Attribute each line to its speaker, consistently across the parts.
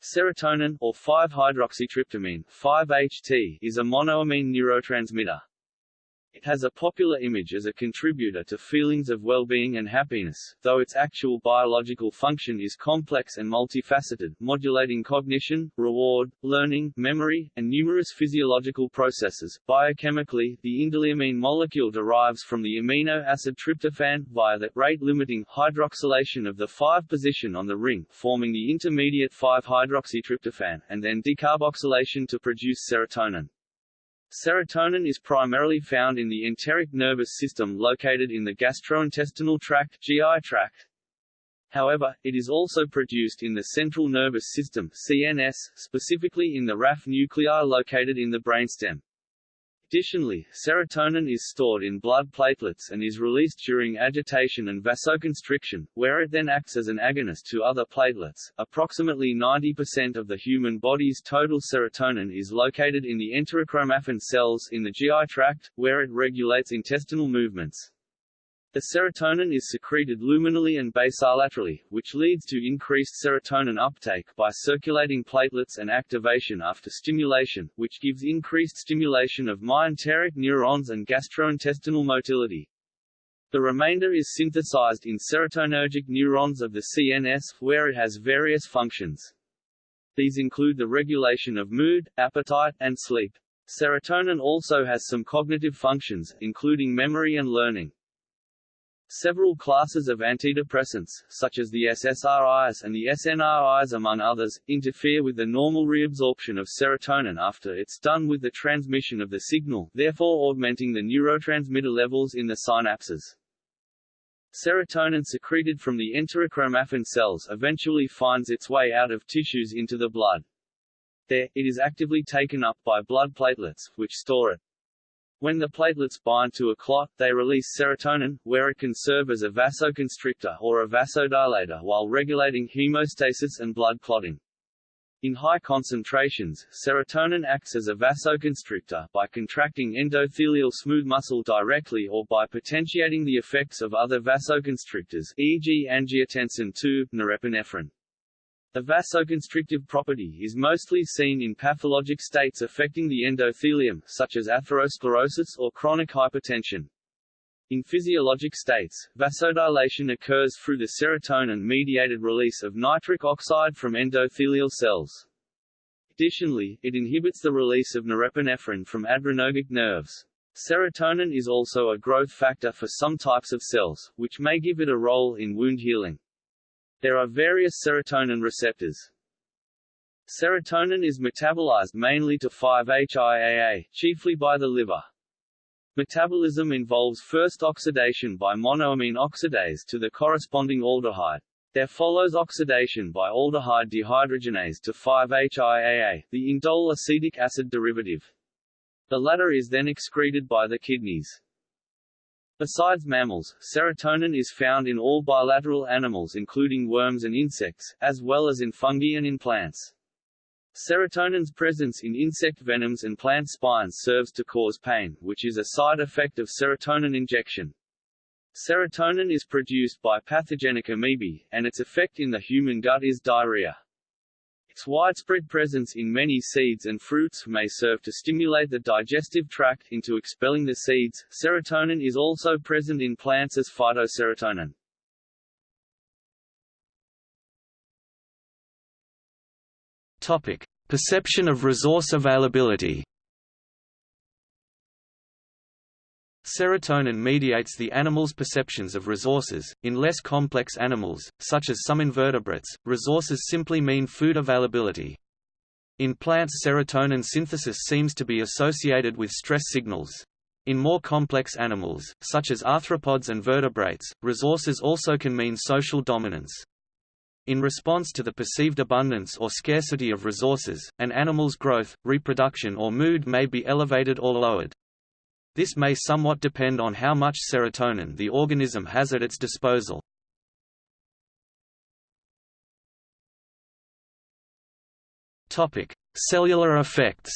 Speaker 1: Serotonin, or 5-hydroxytryptamine 5-HT, is a monoamine neurotransmitter. It has a popular image as a contributor to feelings of well-being and happiness, though its actual biological function is complex and multifaceted, modulating cognition, reward, learning, memory, and numerous physiological processes. Biochemically, the indoleamine molecule derives from the amino acid tryptophan, via the rate-limiting hydroxylation of the 5 position on the ring, forming the intermediate 5-hydroxytryptophan, and then decarboxylation to produce serotonin. Serotonin is primarily found in the enteric nervous system located in the gastrointestinal tract GI tract. However, it is also produced in the central nervous system CNS, specifically in the raphe nuclei located in the brainstem. Additionally, serotonin is stored in blood platelets and is released during agitation and vasoconstriction, where it then acts as an agonist to other platelets. Approximately 90% of the human body's total serotonin is located in the enterochromaffin cells in the GI tract, where it regulates intestinal movements. The serotonin is secreted luminally and basolaterally, which leads to increased serotonin uptake by circulating platelets and activation after stimulation, which gives increased stimulation of myenteric neurons and gastrointestinal motility. The remainder is synthesized in serotonergic neurons of the CNS, where it has various functions. These include the regulation of mood, appetite, and sleep. Serotonin also has some cognitive functions, including memory and learning. Several classes of antidepressants, such as the SSRIs and the SNRIs among others, interfere with the normal reabsorption of serotonin after it's done with the transmission of the signal, therefore augmenting the neurotransmitter levels in the synapses. Serotonin secreted from the enterochromaffin cells eventually finds its way out of tissues into the blood. There, it is actively taken up by blood platelets, which store it. When the platelets bind to a clot, they release serotonin, where it can serve as a vasoconstrictor or a vasodilator while regulating hemostasis and blood clotting. In high concentrations, serotonin acts as a vasoconstrictor, by contracting endothelial smooth muscle directly or by potentiating the effects of other vasoconstrictors e.g. angiotensin II, norepinephrine. The vasoconstrictive property is mostly seen in pathologic states affecting the endothelium, such as atherosclerosis or chronic hypertension. In physiologic states, vasodilation occurs through the serotonin-mediated release of nitric oxide from endothelial cells. Additionally, it inhibits the release of norepinephrine from adrenergic nerves. Serotonin is also a growth factor for some types of cells, which may give it a role in wound healing. There are various serotonin receptors. Serotonin is metabolized mainly to 5-HIAA, chiefly by the liver. Metabolism involves first oxidation by monoamine oxidase to the corresponding aldehyde. There follows oxidation by aldehyde dehydrogenase to 5-HIAA, the indole acetic acid derivative. The latter is then excreted by the kidneys. Besides mammals, serotonin is found in all bilateral animals including worms and insects, as well as in fungi and in plants. Serotonin's presence in insect venoms and plant spines serves to cause pain, which is a side effect of serotonin injection. Serotonin is produced by pathogenic amoebae, and its effect in the human gut is diarrhea. Its widespread presence in many seeds and fruits may serve to stimulate the digestive tract into expelling the seeds. Serotonin is also present in plants as phytoserotonin.
Speaker 2: Topic: Perception of resource availability. Serotonin mediates the animal's perceptions of resources. In less complex animals, such as some invertebrates, resources simply mean food availability. In plants serotonin synthesis seems to be associated with stress signals. In more complex animals, such as arthropods and vertebrates, resources also can mean social dominance. In response to the perceived abundance or scarcity of resources, an animal's growth, reproduction or mood may be elevated or lowered. This may somewhat depend on how much serotonin the organism has at its disposal. Topic: Cellular effects.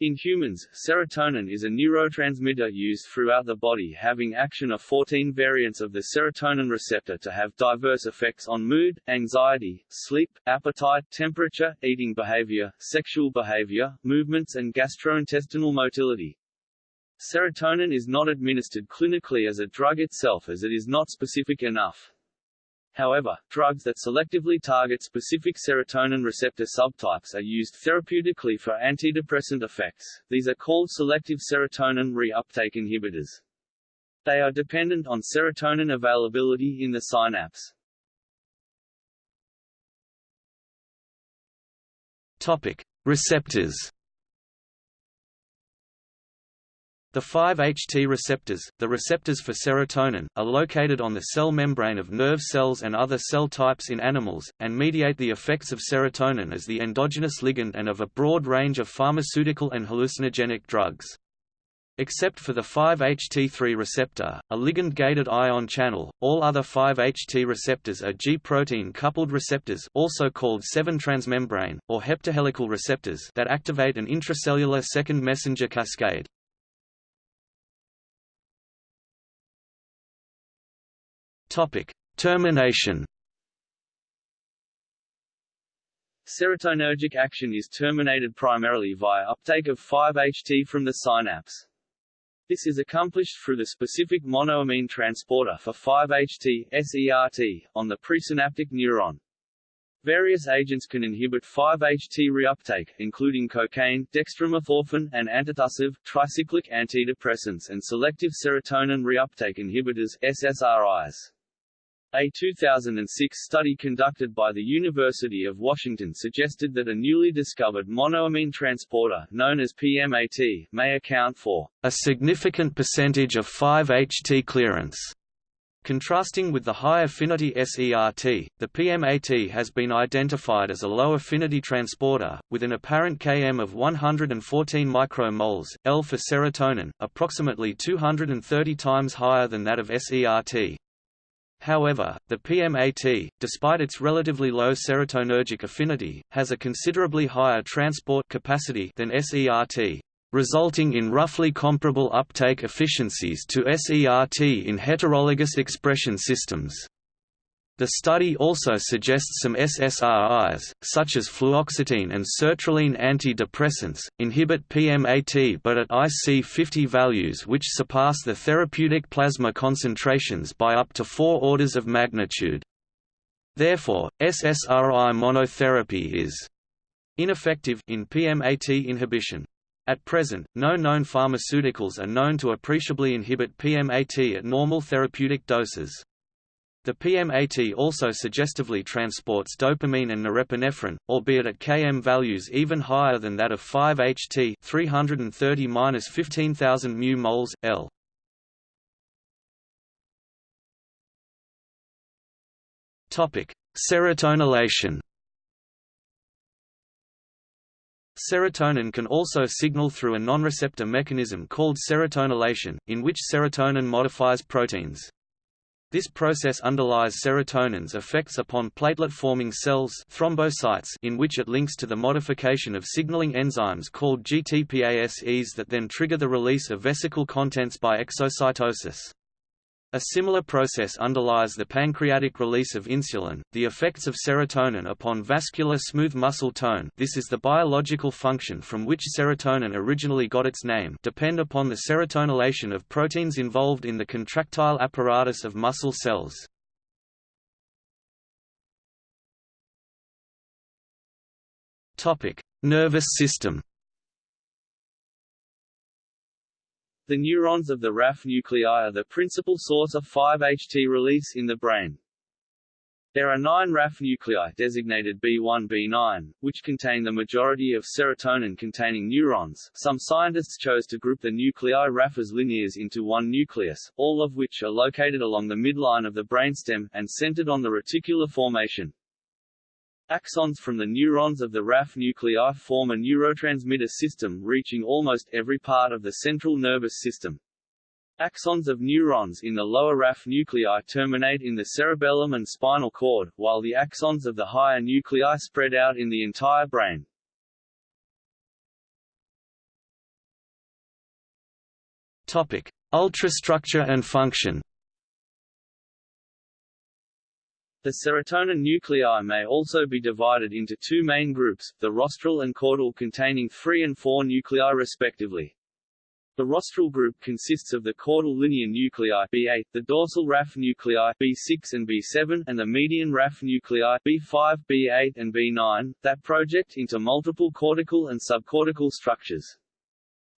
Speaker 1: In humans, serotonin is a neurotransmitter used throughout the body having action of 14 variants of the serotonin receptor to have diverse effects on mood, anxiety, sleep, appetite, temperature, eating behavior, sexual behavior, movements and gastrointestinal motility. Serotonin is not administered clinically as a drug itself as it is not specific enough. However, drugs that selectively target specific serotonin receptor subtypes are used therapeutically for antidepressant effects. These are called selective serotonin reuptake inhibitors. They are dependent on serotonin availability in the synapse.
Speaker 2: Topic: Receptors. The 5-HT receptors, the receptors for serotonin, are located on the cell membrane of nerve cells and other cell types in animals, and mediate the effects of serotonin as the endogenous ligand and of a broad range of pharmaceutical and hallucinogenic drugs. Except for the 5-HT3 receptor, a ligand-gated ion channel, all other 5-HT receptors are G-protein coupled receptors also called 7-transmembrane, or heptahelical receptors that activate an intracellular second messenger cascade. Topic: Termination.
Speaker 1: Serotonergic action is terminated primarily via uptake of 5-HT from the synapse. This is accomplished through the specific monoamine transporter for 5-HT SERT, on the presynaptic neuron. Various agents can inhibit 5-HT reuptake, including cocaine, dextromethorphan, and antitussive, tricyclic antidepressants and selective serotonin reuptake inhibitors SSRIs. A 2006 study conducted by the University of Washington suggested that a newly discovered monoamine transporter, known as PMAT, may account for
Speaker 2: a significant percentage of 5-HT clearance. Contrasting with the high-affinity SERT, the PMAT has been identified as a low-affinity transporter, with an apparent Km of 114 micromoles, L for serotonin, approximately 230 times higher than that of SERT. However, the PMAT, despite its relatively low serotonergic affinity, has a considerably higher transport capacity than SERT, resulting in roughly comparable uptake efficiencies to SERT in heterologous expression systems. The study also suggests some SSRIs, such as fluoxetine and sertraline antidepressants, inhibit PMAT but at IC50 values which surpass the therapeutic plasma concentrations by up to four orders of magnitude. Therefore, SSRI monotherapy is ineffective in PMAT inhibition. At present, no known pharmaceuticals are known to appreciably inhibit PMAT at normal therapeutic doses. The PMAT also suggestively transports dopamine and norepinephrine, albeit at Km values even higher than that of 5-HT 330-15000 mu moles, L. Serotonylation Serotonin can also signal through a non-receptor mechanism called serotonylation, in which serotonin modifies proteins. This process underlies serotonin's effects upon platelet-forming cells thrombocytes in which it links to the modification of signaling enzymes called GTPases that then trigger the release of vesicle contents by exocytosis. A similar process underlies the pancreatic release of insulin, the effects of serotonin upon vascular smooth muscle tone. This is the biological function from which serotonin originally got its name. Depend upon the serotonylation of proteins involved in the contractile apparatus of muscle cells. Nervous system
Speaker 1: The neurons of the raphe nuclei are the principal source of 5-HT release in the brain. There are nine raphe nuclei designated B1-B9, which contain the majority of serotonin-containing neurons. Some scientists chose to group the nuclei raphes lineares into one nucleus, all of which are located along the midline of the brainstem, and centered on the reticular formation. Axons from the neurons of the raphe nuclei form a neurotransmitter system reaching almost every part of the central nervous system. Axons of neurons in the lower raphe nuclei terminate in the cerebellum and spinal cord, while the axons of the higher nuclei spread out in the entire brain.
Speaker 2: Topic: Ultrastructure and function.
Speaker 1: The serotonin nuclei may also be divided into two main groups, the rostral and caudal containing 3 and 4 nuclei respectively. The rostral group consists of the caudal linear nuclei B8, the dorsal raphe nuclei B6 and B7, and the median raphe nuclei B5, B8 and B9, that project into multiple cortical and subcortical structures.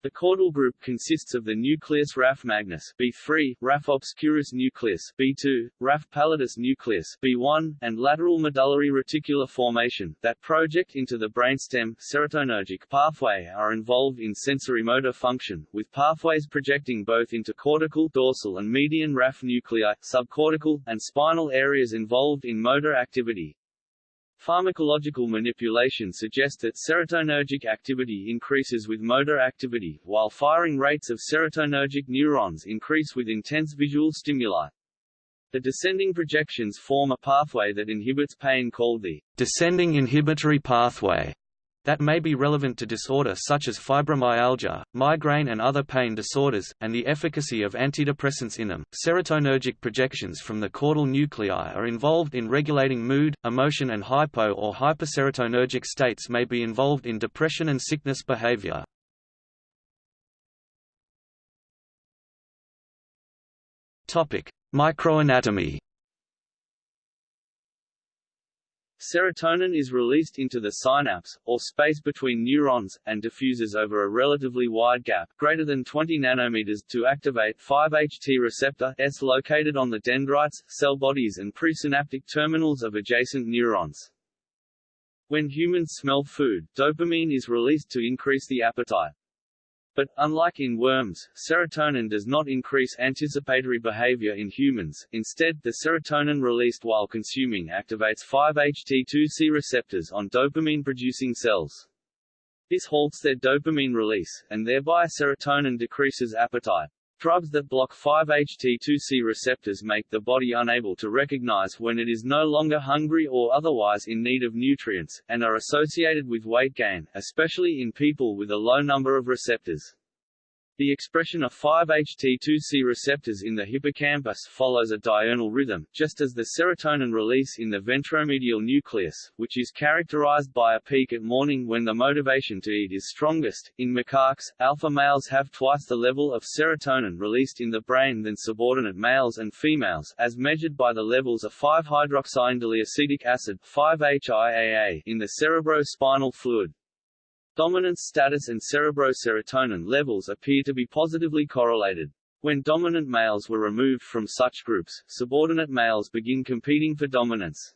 Speaker 1: The caudal group consists of the nucleus raphe magnus B3, raphe obscurus nucleus B2, raphe pallidus nucleus B1, and lateral medullary reticular formation that project into the brainstem. Serotonergic pathway are involved in sensory motor function, with pathways projecting both into cortical dorsal and median raphe nuclei, subcortical, and spinal areas involved in motor activity, Pharmacological manipulation suggests that serotonergic activity increases with motor activity, while firing rates of serotonergic neurons increase with intense visual stimuli. The descending projections form a pathway that inhibits pain called the
Speaker 2: descending inhibitory pathway that may be relevant to disorder such as fibromyalgia, migraine and other pain disorders, and the efficacy of antidepressants in them. Serotonergic projections from the caudal nuclei are involved in regulating mood, emotion and hypo or hyperserotonergic states may be involved in depression and sickness behavior. Topic: Microanatomy
Speaker 1: Serotonin is released into the synapse, or space between neurons, and diffuses over a relatively wide gap greater than 20 nanometers to activate 5-HT receptor S located on the dendrites, cell bodies and presynaptic terminals of adjacent neurons. When humans smell food, dopamine is released to increase the appetite. But, unlike in worms, serotonin does not increase anticipatory behavior in humans, instead, the serotonin released while consuming activates 5-HT2C receptors on dopamine-producing cells. This halts their dopamine release, and thereby serotonin decreases appetite. Drugs that block 5-HT2C receptors make the body unable to recognize when it is no longer hungry or otherwise in need of nutrients, and are associated with weight gain, especially in people with a low number of receptors. The expression of 5-HT2C receptors in the hippocampus follows a diurnal rhythm, just as the serotonin release in the ventromedial nucleus, which is characterized by a peak at morning when the motivation to eat is strongest. In macaques, alpha males have twice the level of serotonin released in the brain than subordinate males and females, as measured by the levels of 5-hydroxyindoleacetic acid 5-HIAA in the cerebrospinal fluid. Dominance status and cerebroserotonin levels appear to be positively correlated. When dominant males were removed from such groups, subordinate males begin competing for dominance.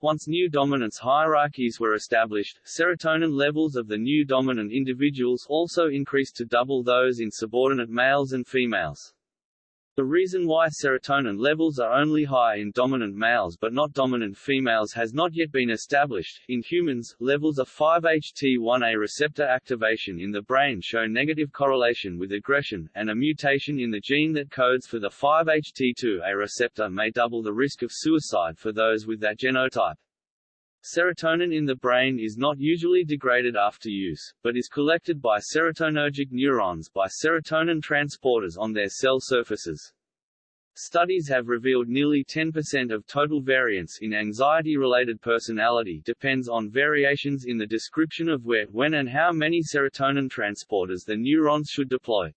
Speaker 1: Once new dominance hierarchies were established, serotonin levels of the new dominant individuals also increased to double those in subordinate males and females. The reason why serotonin levels are only high in dominant males but not dominant females has not yet been established. In humans, levels of 5-HT1A receptor activation in the brain show negative correlation with aggression, and a mutation in the gene that codes for the 5-HT2A receptor may double the risk of suicide for those with that genotype. Serotonin in the brain is not usually degraded after use, but is collected by serotonergic neurons by serotonin transporters on their cell surfaces. Studies have revealed nearly 10% of total variance in anxiety-related personality depends on variations in the description of where, when and how many serotonin transporters the neurons should deploy.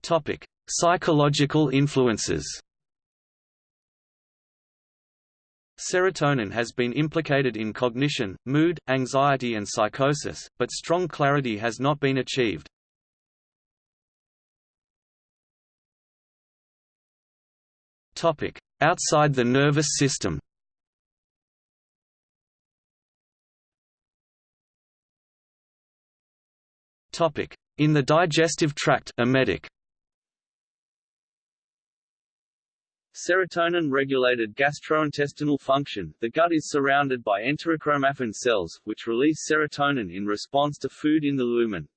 Speaker 2: Topic: Psychological influences. Serotonin has been implicated in cognition, mood, anxiety and psychosis, but strong clarity has not been achieved. Outside the nervous system In the digestive tract emetic,
Speaker 1: Serotonin-regulated gastrointestinal function The gut is surrounded by enterochromaffin cells, which release serotonin in response to food in the lumen.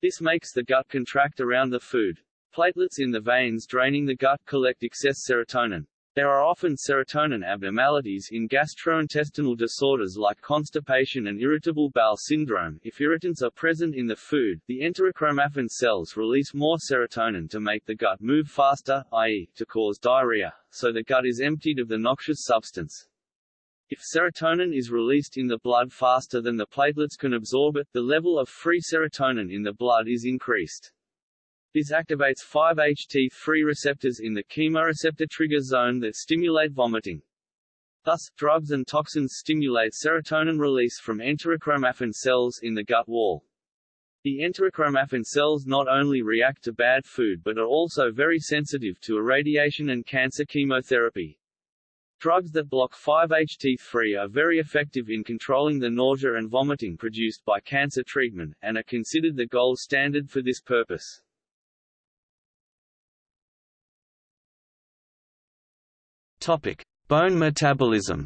Speaker 1: This makes the gut contract around the food. Platelets in the veins draining the gut collect excess serotonin. There are often serotonin abnormalities in gastrointestinal disorders like constipation and irritable bowel syndrome. If irritants are present in the food, the enterochromaffin cells release more serotonin to make the gut move faster, i.e., to cause diarrhea, so the gut is emptied of the noxious substance. If serotonin is released in the blood faster than the platelets can absorb it, the level of free serotonin in the blood is increased. This activates 5-HT3 receptors in the chemoreceptor trigger zone that stimulate vomiting. Thus, drugs and toxins stimulate serotonin release from enterochromaffin cells in the gut wall. The enterochromaffin cells not only react to bad food but are also very sensitive to irradiation and cancer chemotherapy. Drugs that block 5-HT3 are very effective in controlling the nausea and vomiting produced by cancer treatment, and are considered the gold standard for this purpose.
Speaker 2: Bone metabolism.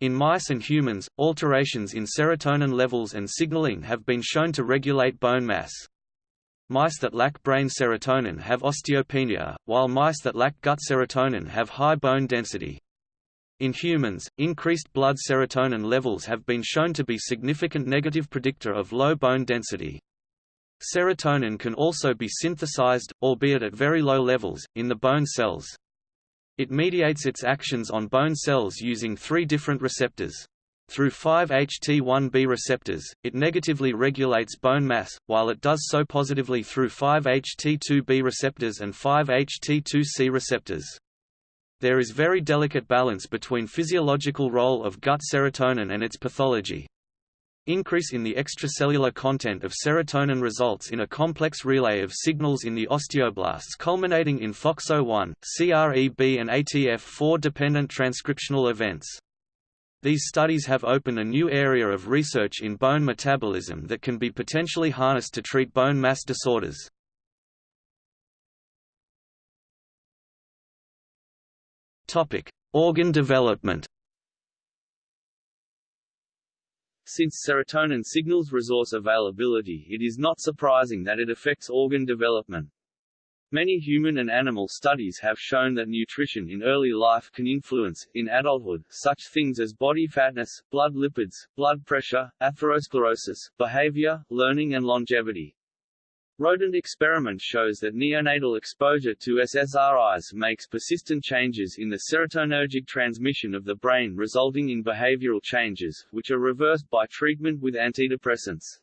Speaker 2: In mice and humans, alterations in serotonin levels and signaling have been shown to regulate bone mass. Mice that lack brain serotonin have osteopenia, while mice that lack gut serotonin have high bone density. In humans, increased blood serotonin levels have been shown to be significant negative predictor of low bone density. Serotonin can also be synthesized, albeit at very low levels, in the bone cells. It mediates its actions on bone cells using three different receptors. Through 5-HT1B receptors, it negatively regulates bone mass, while it does so positively through 5-HT2B receptors and 5-HT2C receptors. There is very delicate balance between physiological role of gut serotonin and its pathology. Increase in the extracellular content of serotonin results in a complex relay of signals in the osteoblasts culminating in FOXO1, CREB and ATF4 dependent transcriptional events. These studies have opened a new area of research in bone metabolism that can be potentially harnessed to treat bone mass disorders. Organ development
Speaker 1: Since serotonin signals resource availability it is not surprising that it affects organ development. Many human and animal studies have shown that nutrition in early life can influence, in adulthood, such things as body fatness, blood lipids, blood pressure, atherosclerosis, behavior, learning and longevity. Rodent experiment shows that neonatal exposure to SSRIs makes persistent changes in the serotonergic transmission of the brain resulting in behavioral changes, which are reversed by treatment with antidepressants.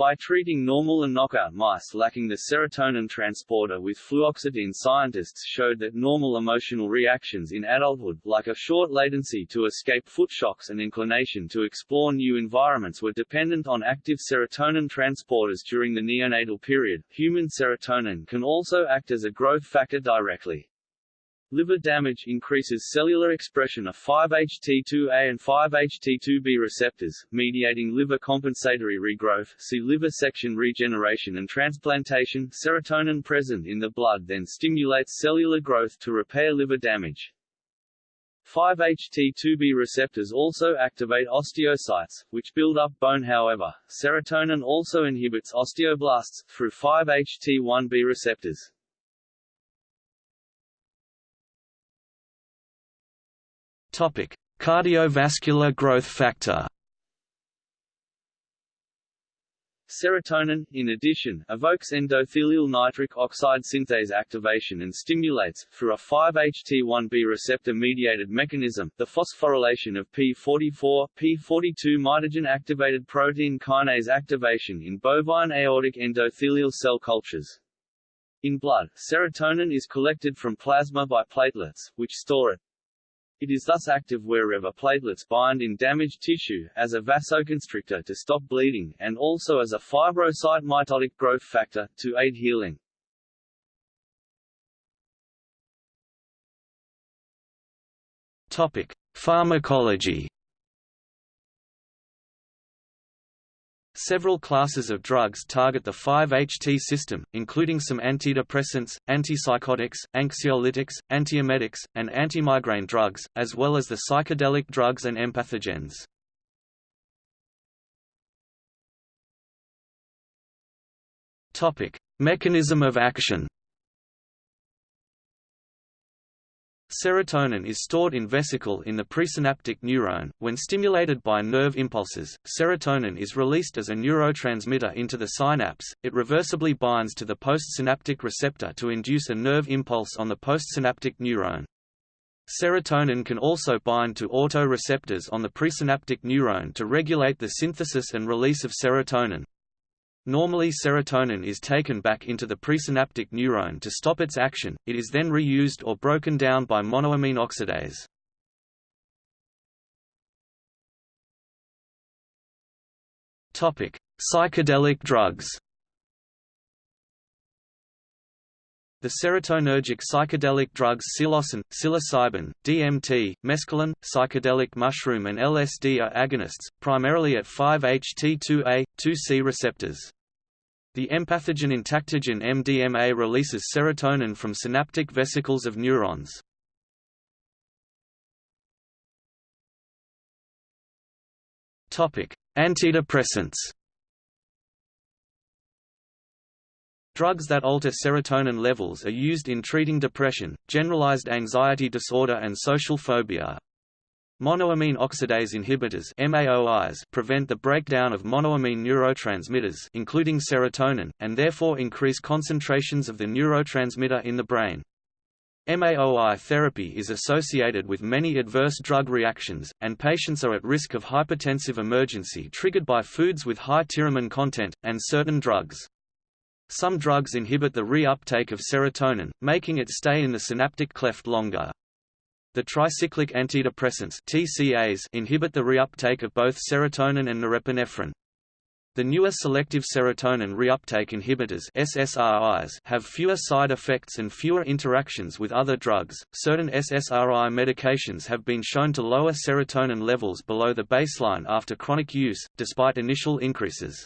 Speaker 1: By treating normal and knockout mice lacking the serotonin transporter with fluoxetine scientists showed that normal emotional reactions in adulthood, like a short latency to escape foot shocks and inclination to explore new environments were dependent on active serotonin transporters during the neonatal period. Human serotonin can also act as a growth factor directly. Liver damage increases cellular expression of 5-HT2A and 5-HT2B receptors, mediating liver compensatory regrowth see liver section regeneration and transplantation. Serotonin present in the blood then stimulates cellular growth to repair liver damage. 5-HT2B receptors also activate osteocytes, which build up bone however, serotonin also inhibits osteoblasts, through 5-HT1B receptors.
Speaker 2: Topic: Cardiovascular growth factor.
Speaker 1: Serotonin, in addition, evokes endothelial nitric oxide synthase activation and stimulates, through a 5-HT1B receptor-mediated mechanism, the phosphorylation of P44, P42 mitogen-activated protein kinase activation in bovine aortic endothelial cell cultures. In blood, serotonin is collected from plasma by platelets, which store it. It is thus active wherever platelets bind in damaged tissue, as a vasoconstrictor to stop bleeding, and also as a fibrocyte mitotic growth factor, to aid healing.
Speaker 2: Topic. Pharmacology Several classes of drugs target the 5-HT system, including some antidepressants, antipsychotics, anxiolytics, antiemetics, and antimigraine drugs, as well as the psychedelic drugs and empathogens. Mechanism of action Serotonin is stored in vesicle in the presynaptic neuron. When stimulated by nerve impulses, serotonin is released as a neurotransmitter into the synapse. It reversibly binds to the postsynaptic receptor to induce a nerve impulse on the postsynaptic neuron. Serotonin can also bind to autoreceptors on the presynaptic neuron to regulate the synthesis and release of serotonin. Normally serotonin is taken back into the presynaptic neuron to stop its action, it is then reused or broken down by monoamine oxidase. Psychedelic drugs The serotonergic psychedelic drugs psilocin, psilocybin, DMT, mescaline, psychedelic mushroom and LSD are agonists, primarily at 5-HT2A, 2C receptors. The empathogen entactogen MDMA releases serotonin from synaptic vesicles of neurons. Antidepressants Drugs that alter serotonin levels are used in treating depression, generalized anxiety disorder and social phobia. Monoamine oxidase inhibitors MAOIs prevent the breakdown of monoamine neurotransmitters including serotonin, and therefore increase concentrations of the neurotransmitter in the brain. MAOI therapy is associated with many adverse drug reactions, and patients are at risk of hypertensive emergency triggered by foods with high tyramine content, and certain drugs. Some drugs inhibit the reuptake of serotonin, making it stay in the synaptic cleft longer. The tricyclic antidepressants TCAs inhibit the reuptake of both serotonin and norepinephrine. The newer selective serotonin reuptake inhibitors SSRIs have fewer side effects and fewer interactions with other drugs. Certain SSRI medications have been shown to lower serotonin levels below the baseline after chronic use, despite initial increases.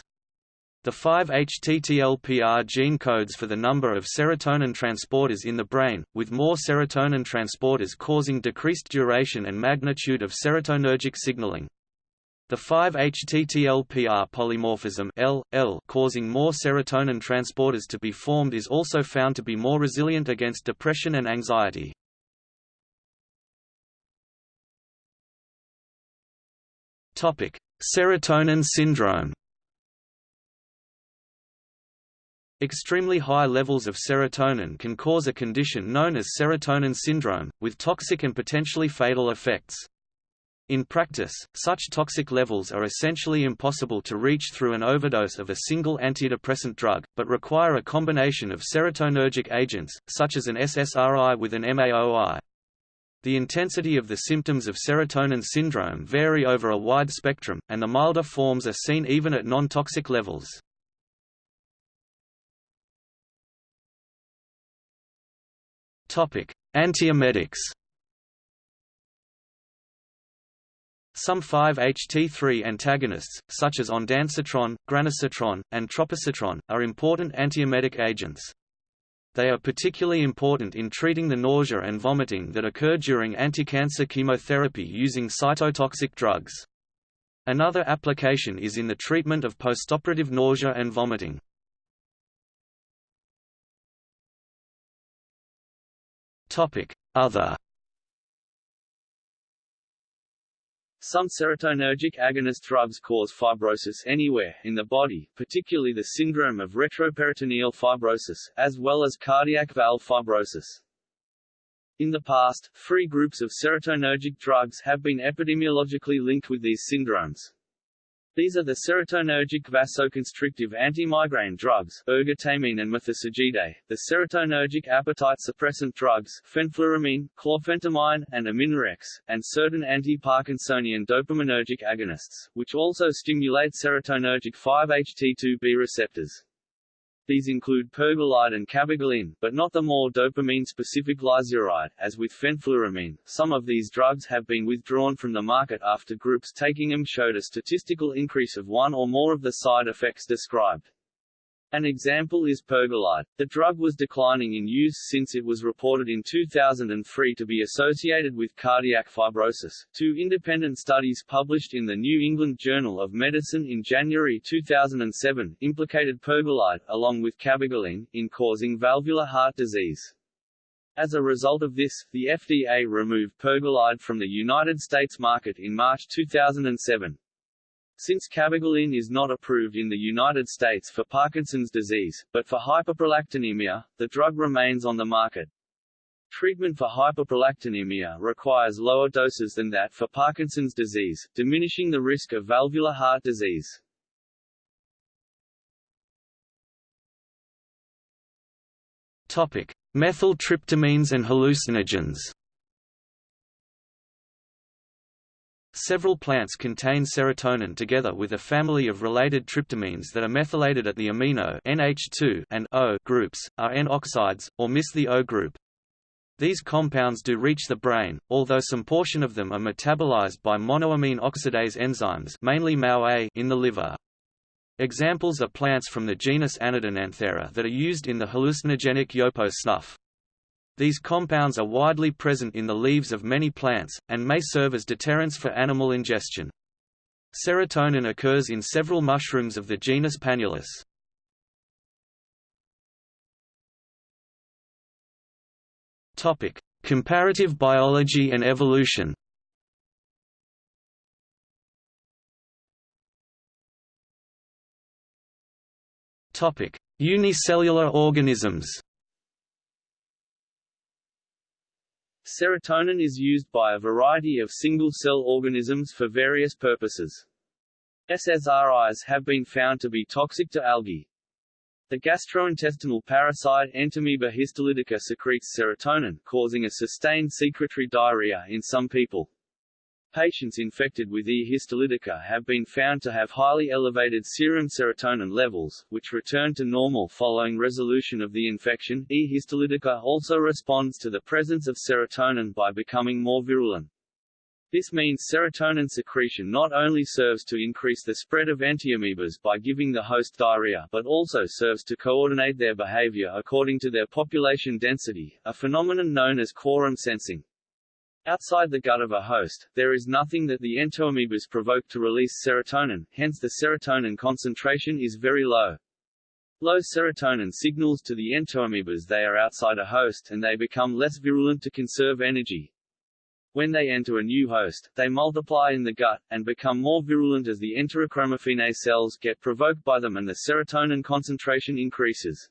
Speaker 2: The 5-HTTLPR gene codes for the number of serotonin transporters in the brain, with more serotonin transporters causing decreased duration and magnitude of serotonergic signaling. The 5-HTTLPR polymorphism L, L causing more serotonin transporters to be formed is also found to be more resilient against depression and anxiety. Serotonin syndrome Extremely high levels of serotonin can cause a condition known as serotonin syndrome, with toxic and potentially fatal effects. In practice, such toxic levels are essentially impossible to reach through an overdose of a single antidepressant drug, but require a combination of serotonergic agents, such as an SSRI with an MAOI. The intensity of the symptoms of serotonin syndrome vary over a wide spectrum, and the milder forms are seen even at non-toxic levels. Antiemetics Some 5-HT3 antagonists, such as ondansetron, granisetron, and tropisetron, are important antiemetic agents. They are particularly important in treating the nausea and vomiting that occur during anticancer chemotherapy using cytotoxic drugs. Another application is in the treatment of postoperative nausea and vomiting. Other
Speaker 1: Some serotonergic agonist drugs cause fibrosis anywhere in the body, particularly the syndrome of retroperitoneal fibrosis, as well as cardiac valve fibrosis. In the past, three groups of serotonergic drugs have been epidemiologically linked with these syndromes. These are the serotonergic vasoconstrictive antimigraine drugs ergotamine and methysergide, the serotonergic appetite suppressant drugs fenfluramine, chlorphentermine, and aminorex, and certain anti-Parkinsonian dopaminergic agonists, which also stimulate serotonergic 5-HT2B receptors. These include pergolide and cabergoline, but not the more dopamine-specific lisuride. As with fenfluramine, some of these drugs have been withdrawn from the market after groups taking them showed a statistical increase of one or more of the side effects described. An example is pergolide. The drug was declining in use since it was reported in 2003 to be associated with cardiac fibrosis. Two independent studies published in the New England Journal of Medicine in January 2007 implicated pergolide, along with cabergoline, in causing valvular heart disease. As a result of this, the FDA removed pergolide from the United States market in March 2007. Since cabergoline is not approved in the United States for Parkinson's disease, but for hyperprolactinemia, the drug remains on the market. Treatment for hyperprolactinemia requires lower doses than that for Parkinson's disease, diminishing the risk of valvular heart disease.
Speaker 2: Topic: Methyltryptamines and hallucinogens. Several plants contain serotonin together with a family of related tryptamines that are methylated at the amino NH2 and O groups, are N-oxides, or miss the O group. These compounds do reach the brain, although some portion of them are metabolized by monoamine oxidase enzymes mainly MAO-A in the liver. Examples are plants from the genus Anadenanthera that are used in the hallucinogenic yopo snuff. These compounds are widely present in the leaves of many plants, and may serve as deterrents for animal ingestion. Serotonin occurs in several mushrooms of the genus Panaeolus. Comparative biology and evolution Unicellular organisms
Speaker 1: Serotonin is used by a variety of single-cell organisms for various purposes. SSRIs have been found to be toxic to algae. The gastrointestinal parasite Entamoeba histolytica secretes serotonin, causing a sustained secretory diarrhea in some people. Patients infected with E. histolytica have been found to have highly elevated serum serotonin levels, which return to normal following resolution of the infection. E. histolytica also responds to the presence of serotonin by becoming more virulent. This means serotonin secretion not only serves to increase the spread of entamoebas by giving the host diarrhea but also serves to coordinate their behavior according to their population density, a phenomenon known as quorum sensing. Outside the gut of a host, there is nothing that the entamoebas provoke to release serotonin, hence the serotonin concentration is very low. Low serotonin signals to the entamoebas they are outside a host and they become less virulent to conserve energy. When they enter a new host, they multiply in the gut, and become more virulent as the enterochromaffin cells get provoked by them and the serotonin concentration increases.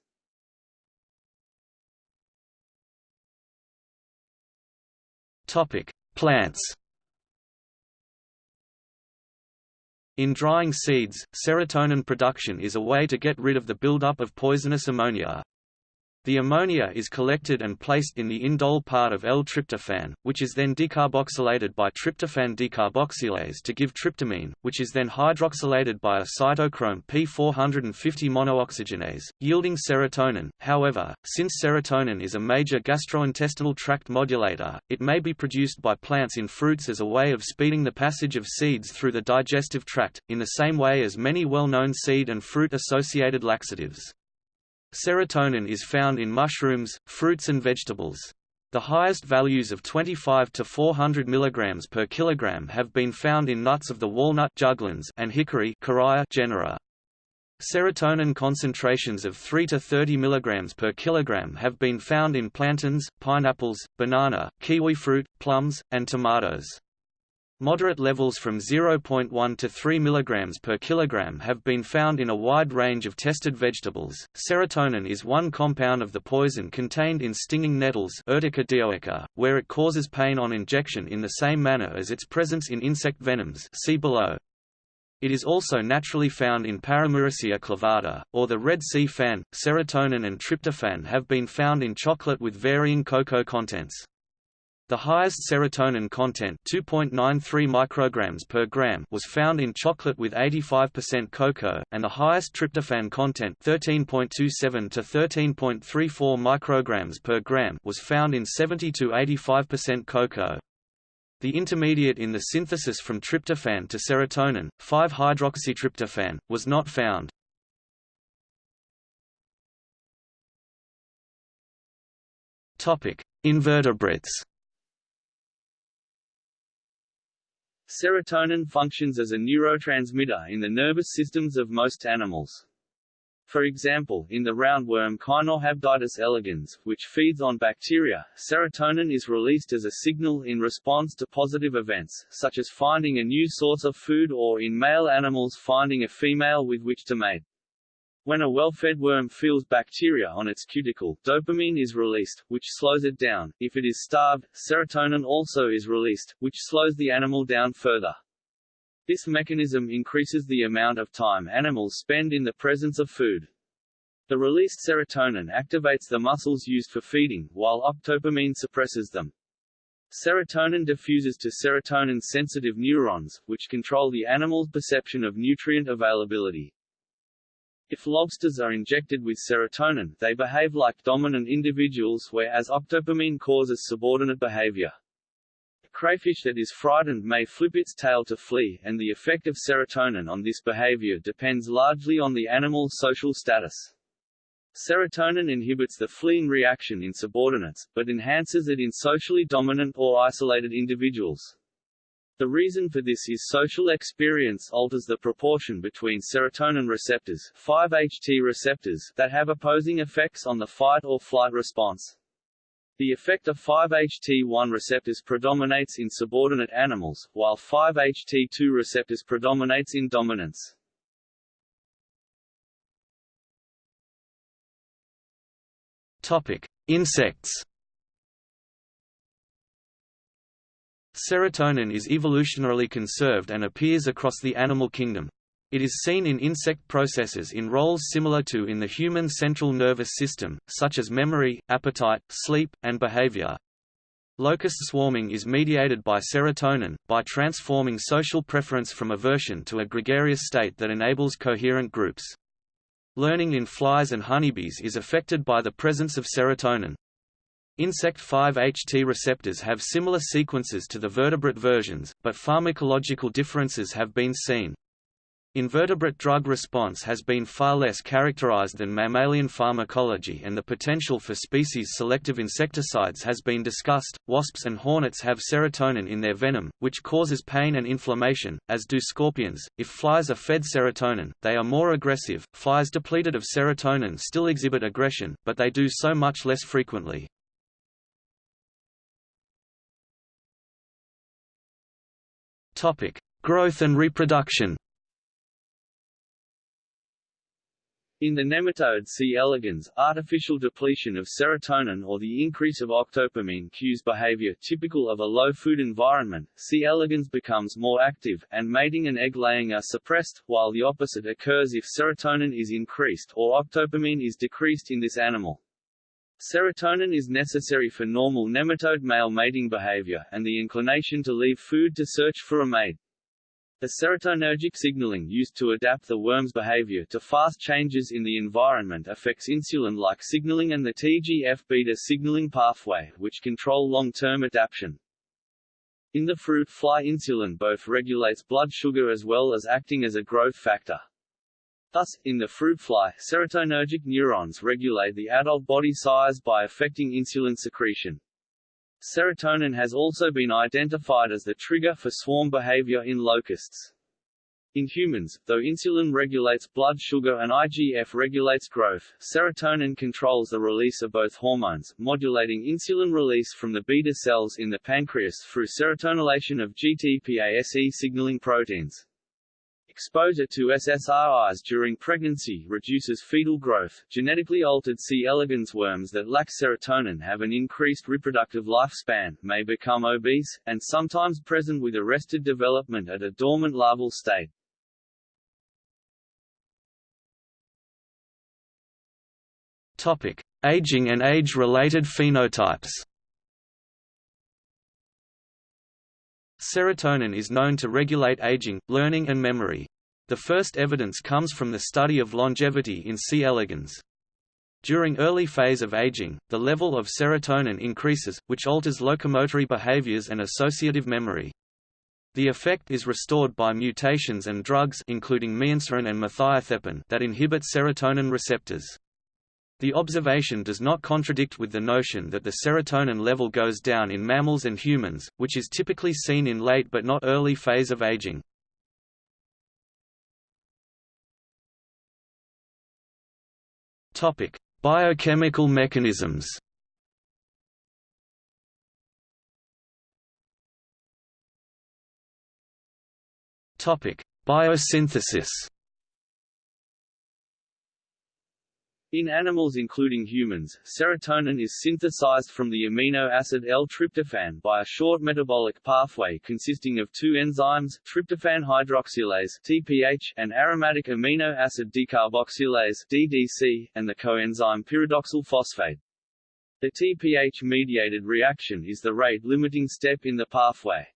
Speaker 2: Topic: Plants. In drying seeds, serotonin production is a way to get rid of the buildup of poisonous ammonia. The ammonia is collected and placed in the indole part of L-tryptophan, which is then decarboxylated by tryptophan decarboxylase to give tryptamine, which is then hydroxylated by a cytochrome P450 monooxygenase, yielding serotonin. However, since serotonin is a major gastrointestinal tract modulator, it may be produced by plants in fruits as a way of speeding the passage of seeds through the digestive tract, in the same way as many well-known seed and fruit-associated laxatives. Serotonin is found in mushrooms, fruits and vegetables. The highest values of 25 to 400 mg per kilogram have been found in nuts of the walnut and hickory genera. Serotonin concentrations of 3 to 30 mg per kilogram have been found in plantains, pineapples, banana, kiwi fruit, plums, and tomatoes. Moderate levels from 0.1 to 3 mg per kilogram have been found in a wide range of tested vegetables. Serotonin is one compound of the poison contained in stinging nettles, Urtica dioica, where it causes pain on injection in the same manner as its presence in insect venoms. See below. It is also naturally found in Paramuricea clavata, or the Red Sea fan. Serotonin and tryptophan have been found in chocolate with varying cocoa contents. The highest serotonin content 2.93 micrograms per gram was found in chocolate with 85% cocoa, and the highest tryptophan content 13.27 to 13.34 micrograms per gram was found in 70 to 85% cocoa. The intermediate in the synthesis from tryptophan to serotonin, 5-hydroxytryptophan, was not found. Topic: Invertebrates.
Speaker 1: Serotonin functions as a neurotransmitter in the nervous systems of most animals. For example, in the roundworm Caenorhabditis elegans, which feeds on bacteria, serotonin is released as a signal in response to positive events, such as finding a new source of food or in male animals finding a female with which to mate. When a well-fed worm feels bacteria on its cuticle, dopamine is released, which slows it down. If it is starved, serotonin also is released, which slows the animal down further. This mechanism increases the amount of time animals spend in the presence of food. The released serotonin activates the muscles used for feeding, while octopamine suppresses them. Serotonin diffuses to serotonin-sensitive neurons, which control the animal's perception of nutrient availability. If lobsters are injected with serotonin, they behave like dominant individuals whereas octopamine causes subordinate behavior crayfish that is frightened may flip its tail to flee, and the effect of serotonin on this behavior depends largely on the animal's social status. Serotonin inhibits the fleeing reaction in subordinates, but enhances it in socially dominant or isolated individuals. The reason for this is social experience alters the proportion between serotonin receptors 5-HT receptors that have opposing effects on the fight or flight response. The effect of 5-HT1 receptors predominates in subordinate animals, while 5-HT2 receptors predominates in dominance.
Speaker 2: Topic: Insects. Serotonin is evolutionarily conserved and appears across the animal kingdom. It is seen in insect processes in roles similar to in the human central nervous system, such as memory, appetite, sleep, and behavior. Locust swarming is mediated by serotonin, by transforming social preference from aversion to a gregarious state that enables coherent groups. Learning in flies and honeybees is affected by the presence of serotonin. Insect 5-HT receptors have similar sequences to the vertebrate versions, but pharmacological differences have been seen. Invertebrate drug response has been far less characterized than mammalian pharmacology and the potential for species-selective insecticides has been discussed. Wasps and hornets have serotonin in their venom, which causes pain and inflammation, as do scorpions. If flies are fed serotonin, they are more aggressive. Flies depleted of serotonin still exhibit aggression, but they do so much less frequently. Topic: Growth and reproduction.
Speaker 1: In the nematode C. elegans, artificial depletion of serotonin or the increase of octopamine cues behavior typical of a low-food environment. C. elegans becomes more active, and mating and egg-laying are suppressed, while the opposite occurs if serotonin is increased or octopamine is decreased in this animal. Serotonin is necessary for normal nematode male mating behavior, and the inclination to leave food to search for a mate. The serotonergic signaling used to adapt the worm's behavior to fast changes in the environment affects insulin-like signaling and the TGF-beta signaling pathway, which control long-term adaptation. In the fruit fly insulin both regulates blood sugar as well as acting as a growth factor. Thus, in the fruit fly, serotonergic neurons regulate the adult body size by affecting insulin secretion. Serotonin has also been identified as the trigger for swarm behavior in locusts. In humans, though insulin regulates blood sugar and IGF regulates growth, serotonin controls the release of both hormones, modulating insulin release from the beta cells in the pancreas through serotonylation of GTPase signaling proteins. Exposure to SSRIs during pregnancy reduces fetal growth. Genetically altered C. elegans worms that lack serotonin have an increased reproductive lifespan, may become obese, and sometimes present with arrested development at a dormant larval state.
Speaker 2: Topic: Aging and age-related phenotypes. Serotonin is known to regulate aging, learning and memory. The first evidence comes from the study of longevity in C. elegans. During early phase of aging, the level of serotonin increases, which alters locomotory behaviors and associative memory. The effect is restored by mutations and drugs including mianserin and that inhibit serotonin receptors. The observation does not contradict with the notion that the serotonin level goes down in mammals and humans, which is typically seen in late but not early phase of aging. Topic: Biochemical mechanisms. Topic: Biosynthesis.
Speaker 1: In animals including humans, serotonin is synthesized from the amino acid L-tryptophan by a short metabolic pathway consisting of two enzymes, tryptophan hydroxylase (TPH) and aromatic amino acid decarboxylase (DDC), and the coenzyme pyridoxal phosphate. The TPH-mediated reaction is the rate-limiting step in the pathway.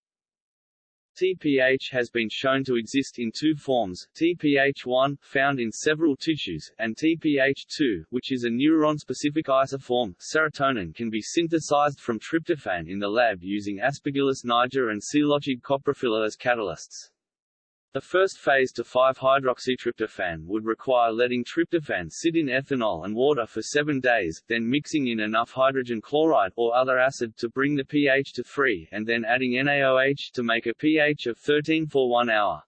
Speaker 1: TPH has been shown to exist in two forms, TPH1, found in several tissues, and TPH2, which is a neuron-specific isoform. Serotonin can be synthesized from tryptophan in the lab using Aspergillus niger and Psilocybe coprophila as catalysts. The first phase to 5-hydroxytryptophan would require letting tryptophan sit in ethanol and water for seven days, then mixing in enough hydrogen chloride or other acid to bring the pH to 3 and then adding NaOH to make a pH of 13 for one hour.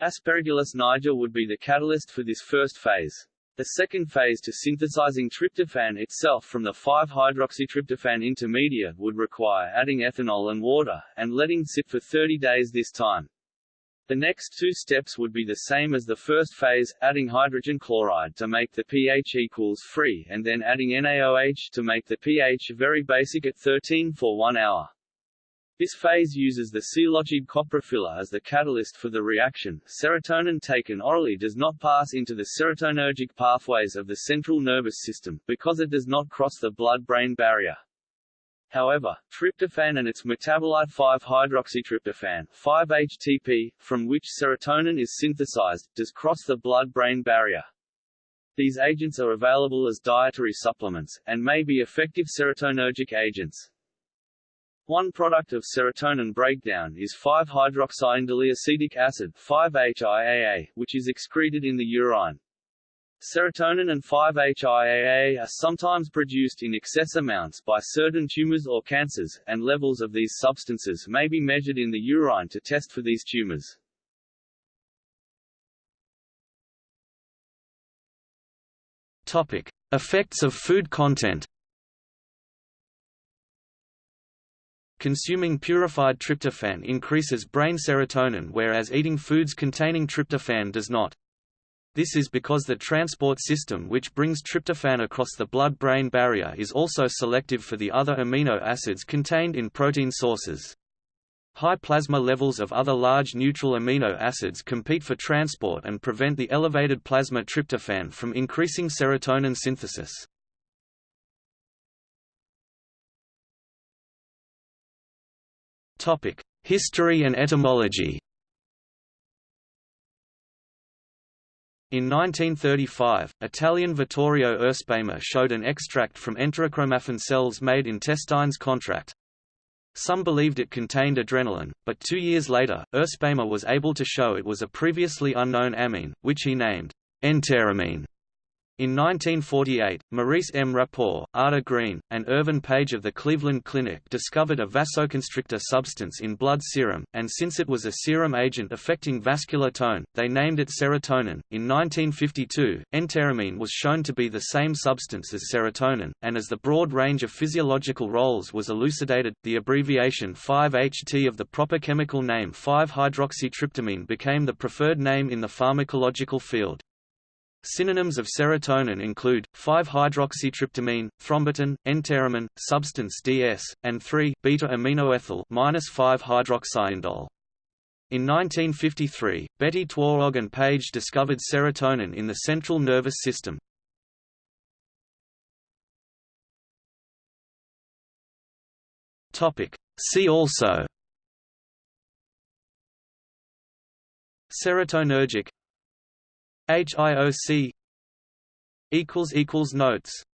Speaker 1: Aspergillus niger would be the catalyst for this first phase. The second phase to synthesizing tryptophan itself from the 5-hydroxytryptophan intermediate would require adding ethanol and water, and letting sit for 30 days this time. The next two steps would be the same as the first phase, adding hydrogen chloride to make the pH equals 3 and then adding NaOH to make the pH very basic at 13 for 1 hour. This phase uses the Psilocybe coprophila as the catalyst for the reaction. Serotonin taken orally does not pass into the serotonergic pathways of the central nervous system, because it does not cross the blood-brain barrier. However, tryptophan and its metabolite 5-hydroxytryptophan 5-HTP, from which serotonin is synthesized, does cross the blood-brain barrier. These agents are available as dietary supplements, and may be effective serotonergic agents. One product of serotonin breakdown is 5-hydroxyindoleacetic acid 5-HIAA, which is excreted in the urine. Serotonin and 5-HIAA are sometimes produced in excess amounts by certain tumors or cancers, and levels of these substances may be measured in the urine to test for these tumors.
Speaker 2: Topic: Effects of food content. Consuming purified tryptophan increases brain serotonin whereas eating foods containing tryptophan does not. This is because the transport system which brings tryptophan across the blood-brain barrier is also selective for the other amino acids contained in protein sources. High plasma levels of other large neutral amino acids compete for transport and prevent the elevated plasma tryptophan from increasing serotonin synthesis. History and etymology In 1935, Italian Vittorio Erspamer showed an extract from enterochromaffin cells made intestines contract. Some believed it contained adrenaline, but two years later, Erspamer was able to show it was a previously unknown amine, which he named enteramine. In 1948, Maurice M. Rapport, Ada Green, and Irvin Page of the Cleveland Clinic discovered a vasoconstrictor substance in blood serum, and since it was a serum agent affecting vascular tone, they named it serotonin. In 1952, enteramine was shown to be the same substance as serotonin, and as the broad range of physiological roles was elucidated, the abbreviation 5-HT of the proper chemical name 5-hydroxytryptamine became the preferred name in the pharmacological field. Synonyms of serotonin include 5-hydroxytryptamine, thrombotonin, enteramine, substance DS, and 3-beta-aminoethyl 5-hydroxyindole. In 1953, Betty Twarog and Page discovered serotonin in the central nervous system. See also Serotonergic HIOC equals equals notes